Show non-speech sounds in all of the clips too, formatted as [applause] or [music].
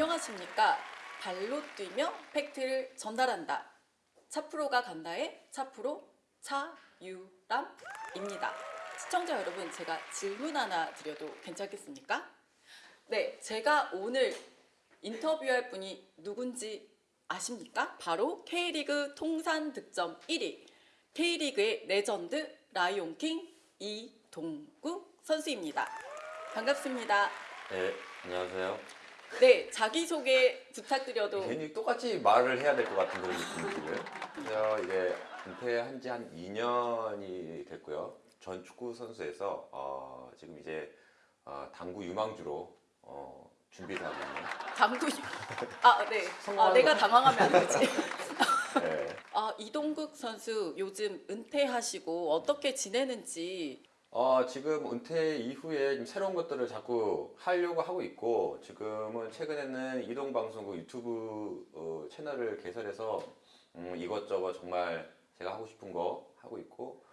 안녕하십니까. 발로 뛰며 팩트를 전달한다. 차프로가 간다의 차프로 차유람입니다. 시청자 여러분, 제가 질문 하나 드려도 괜찮겠습니까? 네, 제가 오늘 인터뷰할 분이 누군지 아십니까? 바로 K리그 통산 득점 1위, K리그의 레전드 라이온킹 이동국 선수입니다. 반갑습니다. 네, 안녕하세요. 네, 자기소개 부탁드려도 괜히 똑같이 말을 해야 될 것 같은 그런 느낌이 들어요. 제가 이게 은퇴한 지 한 2년이 됐고요. 전 축구 선수에서 어, 지금 이제 어, 당구 유망주로 어, 준비를 하고 있는. 당구 아, 네. 아, 내가 거. 당황하면 안 되지. [laughs] 네. 아, 이동국 선수 요즘 은퇴하시고 어떻게 지내는지 어, 지금 은퇴 이후에 좀 새로운 것들을 자꾸 하려고 하고 있고 지금은 최근에는 이동방송국 유튜브 어, 채널을 개설해서 음, 이것저것 정말 제가 하고 싶은 거 하고 있고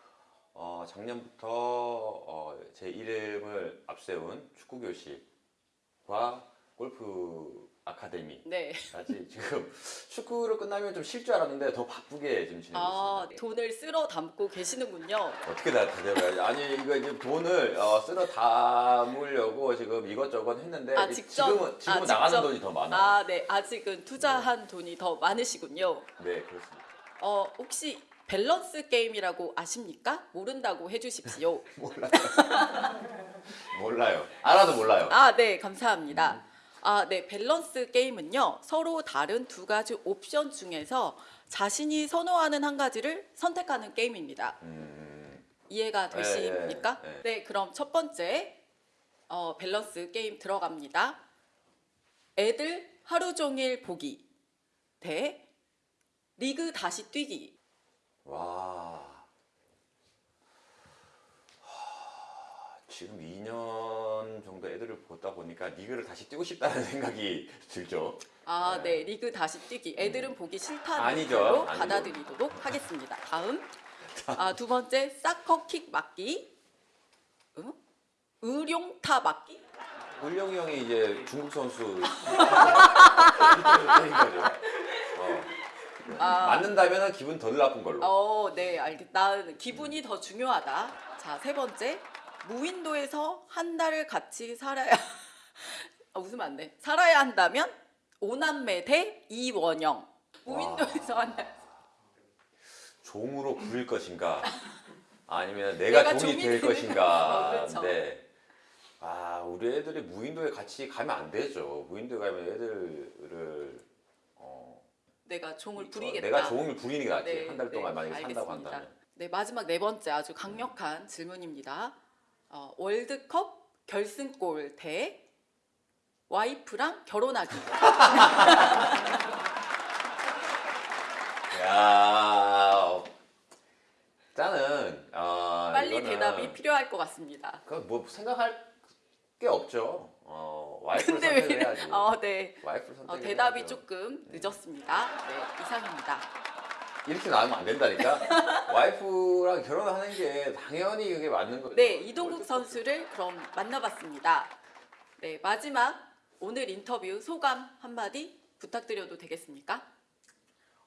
어, 작년부터 어, 제 이름을 앞세운 축구교실과 골프 아카데미까지 네. 지금 [laughs] 축구를 끝나면 좀 쉴 줄 알았는데 더 바쁘게 지금 지내고 아, 있습니다. 돈을 쓸어 담고 계시는군요. 어떻게 다 대답해야지? 아니 이거 이제 돈을 어, 쓸어 담으려고 지금 이것저것 했는데 아, 직접? 지금은 지금은 아, 나가는 직접? 돈이 더 많아요. 아, 네. 아직은 투자한 돈이 더 많으시군요. 네 그렇습니다. 어, 혹시 밸런스 게임이라고 아십니까? 모른다고 해 주십시오. [laughs] 몰라요. 몰라요. 알아도 몰라요. 아, 네, 감사합니다. 아, 네, 밸런스 게임은요, 서로 다른 두 가지 옵션 중에서 자신이 선호하는 한 가지를 선택하는 게임입니다. 음, 이해가 되십니까? 네, 네. 네, 그럼 첫 번째 어, 밸런스 게임 들어갑니다. 애들 하루 종일 보기 대 리그 다시 뛰기. 와. 하, 지금 2년 정도 애들을 보다 보니까 리그를 다시 뛰고 싶다는 [laughs] 생각이 들죠. 아, 네. 네, 리그 다시 뛰기. 애들은 보기 싫다는 걸로. 받아들이도록 [laughs] 하겠습니다. 다음, 아, 두 번째 사커킥 맞기. 응? 의룡타 맞기? 울영이 형이 이제 중국 선수. [laughs] 어. 아. 맞는다면 기분 덜 나쁜 걸로. 어, 네, 알겠. 나는 기분이 더 중요하다. 자, 세 번째. 무인도에서 한 달을 같이 살아야 [laughs] 아, 웃으면 안 돼. 살아야 한다면 오남매 대 이원영. 무인도에서 한 달. 종으로 부릴 것인가 [laughs] 아니면 내가, 내가 종이 종이 될 것인가 어, 그렇죠. 네. 아 우리 애들이 무인도에 같이 가면 안 되죠 무인도에 가면 애들을 어, 내가 종을 어, 부리겠다. 내가 종을 부리는 게 낫지 네, 한달 동안 네, 만약에 산다고 알겠습니다. 한다면 네, 마지막 네 번째 아주 강력한 질문입니다. 어, 월드컵 결승골 대 와이프랑 결혼하기. 야 일단은 어, 빨리 이거는 대답이 필요할 것 같습니다. 그뭐 생각할 게 없죠 어, 와이프를 근데 선택을 왜? 해야지 어, 네. 와이프를 선택 어, 대답이 조금 늦었습니다. 네, 이상입니다. 이렇게 나오면 안 된다니까. [laughs] 와이프랑 결혼하는 게 당연히 그게 맞는 거죠. 네, 이동국 선수를 그럼 만나봤습니다. 네, 마지막 오늘 인터뷰 소감 한마디 부탁드려도 되겠습니까?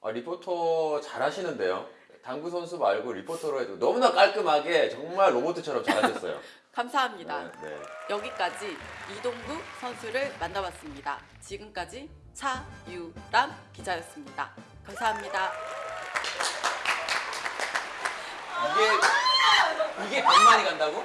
아, 리포터 잘 하시는데요. 당구 선수 말고 리포터로 해도 너무나 깔끔하게 정말 로봇처럼 잘하셨어요. [laughs] 감사합니다. 네, 네. 여기까지 이동국 선수를 만나봤습니다. 지금까지 차유람 기자였습니다. 감사합니다. 이게 이게 100만이 간다고?